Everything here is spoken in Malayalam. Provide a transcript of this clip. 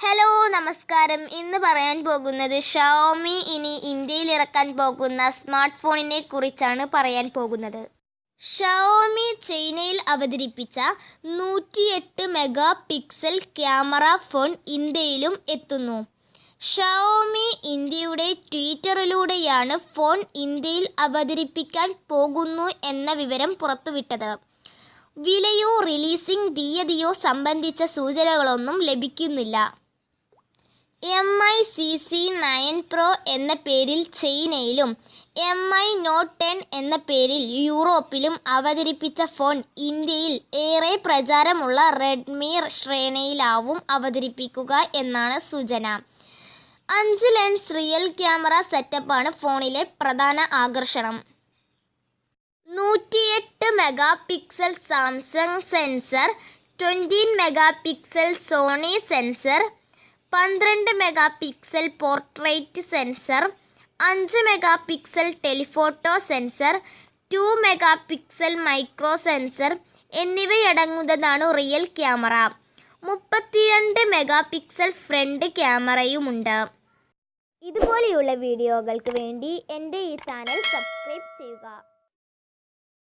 ഹലോ നമസ്കാരം. ഇന്ന് പറയാൻ പോകുന്നത് ഷവോമി ഇനി ഇന്ത്യയിൽ ഇറക്കാൻ പോകുന്ന സ്മാർട്ട് ഫോണിനെ കുറിച്ചാണ് പറയാൻ പോകുന്നത്. ഷവോമി ചൈനയിൽ അവതരിപ്പിച്ച നൂറ്റിയെട്ട് മെഗാ പിക്സൽ ക്യാമറ ഫോൺ ഇന്ത്യയിലും എത്തുന്നു. ഷവോമി ഇന്ത്യയുടെ ട്വിറ്ററിലൂടെയാണ് ഫോൺ ഇന്ത്യയിൽ അവതരിപ്പിക്കാൻ പോകുന്നു എന്ന വിവരം പുറത്തുവിട്ടത്. വിലയോ റിലീസിംഗ് തീയതിയോ സംബന്ധിച്ച സൂചനകളൊന്നും ലഭിക്കുന്നില്ല. M I C C nine pro എന്ന പേരിൽ ചൈനയിലും എം ഐ നോട്ട് ടെൻ എന്ന പേരിൽ യൂറോപ്പിലും അവതരിപ്പിച്ച ഫോൺ ഇന്ത്യയിൽ ഏറെ പ്രചാരമുള്ള റെഡ്മി ശ്രേണിയിലാവും അവതരിപ്പിക്കുക എന്നാണ് സൂചന. അഞ്ച് ലെൻസ് റിയൽ ക്യാമറ സെറ്റപ്പാണ് ഫോണിലെ പ്രധാന ആകർഷണം. നൂറ്റിയെട്ട് mega pixel Samsung sensor twenty mega pixel Sony sensor പന്ത്രണ്ട് മെഗാ പിക്സൽ പോർട്രേറ്റ് സെൻസർ അഞ്ച് mega pixel telephoto sensor two mega pixel micro sensor എന്നിവയടങ്ങുന്നതാണ് real camera. മുപ്പത്തിരണ്ട് മെഗാ പിക്സൽ ഫ്രണ്ട് ക്യാമറയുമുണ്ട്. ഇതുപോലെയുള്ള വീഡിയോകൾക്ക് വേണ്ടി എന്റെ ഈ ചാനൽ സബ്സ്ക്രൈബ് ചെയ്യുക.